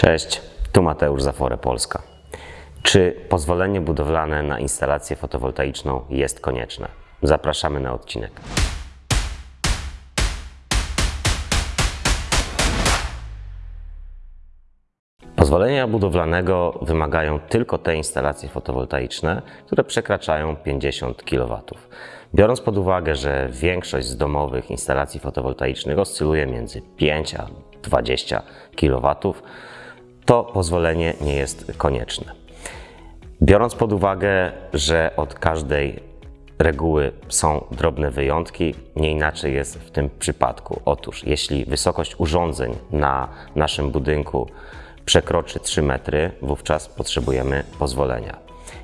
Cześć, tu Mateusz Zafore Polska. Czy pozwolenie budowlane na instalację fotowoltaiczną jest konieczne? Zapraszamy na odcinek. Pozwolenia budowlanego wymagają tylko te instalacje fotowoltaiczne, które przekraczają 50 kW. Biorąc pod uwagę, że większość z domowych instalacji fotowoltaicznych oscyluje między 5 a 20 kW, to pozwolenie nie jest konieczne. Biorąc pod uwagę, że od każdej reguły są drobne wyjątki, nie inaczej jest w tym przypadku. Otóż, jeśli wysokość urządzeń na naszym budynku przekroczy 3 metry, wówczas potrzebujemy pozwolenia.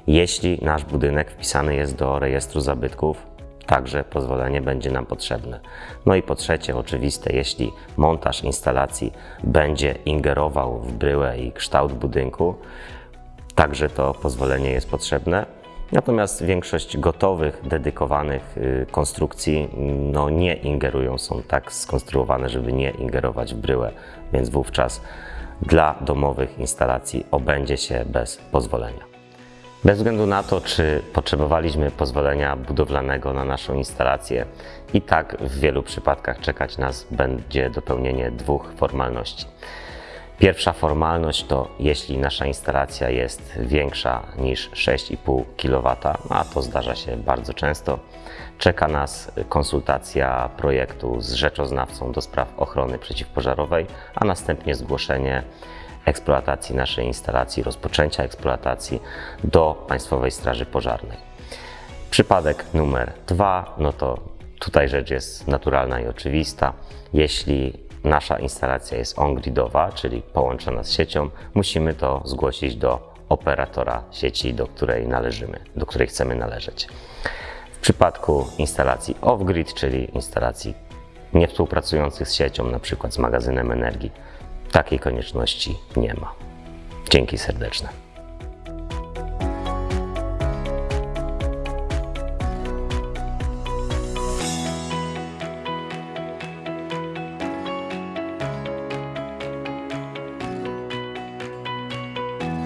Jeśli nasz budynek wpisany jest do rejestru zabytków, także pozwolenie będzie nam potrzebne. No i po trzecie, oczywiste, jeśli montaż instalacji będzie ingerował w bryłę i kształt budynku, także to pozwolenie jest potrzebne. Natomiast większość gotowych, dedykowanych y, konstrukcji no, nie ingerują, są tak skonstruowane, żeby nie ingerować w bryłę, więc wówczas dla domowych instalacji obędzie się bez pozwolenia. Bez względu na to, czy potrzebowaliśmy pozwolenia budowlanego na naszą instalację, i tak w wielu przypadkach czekać nas będzie dopełnienie dwóch formalności. Pierwsza formalność to jeśli nasza instalacja jest większa niż 6,5 kW, a to zdarza się bardzo często, czeka nas konsultacja projektu z rzeczoznawcą do spraw ochrony przeciwpożarowej, a następnie zgłoszenie eksploatacji naszej instalacji, rozpoczęcia eksploatacji do Państwowej Straży Pożarnej. Przypadek numer dwa, no to tutaj rzecz jest naturalna i oczywista. Jeśli nasza instalacja jest on-gridowa, czyli połączona z siecią, musimy to zgłosić do operatora sieci, do której należymy, do której chcemy należeć. W przypadku instalacji off-grid, czyli instalacji niewspółpracujących z siecią, na przykład z magazynem energii, takiej konieczności nie ma. Dzięki serdeczne.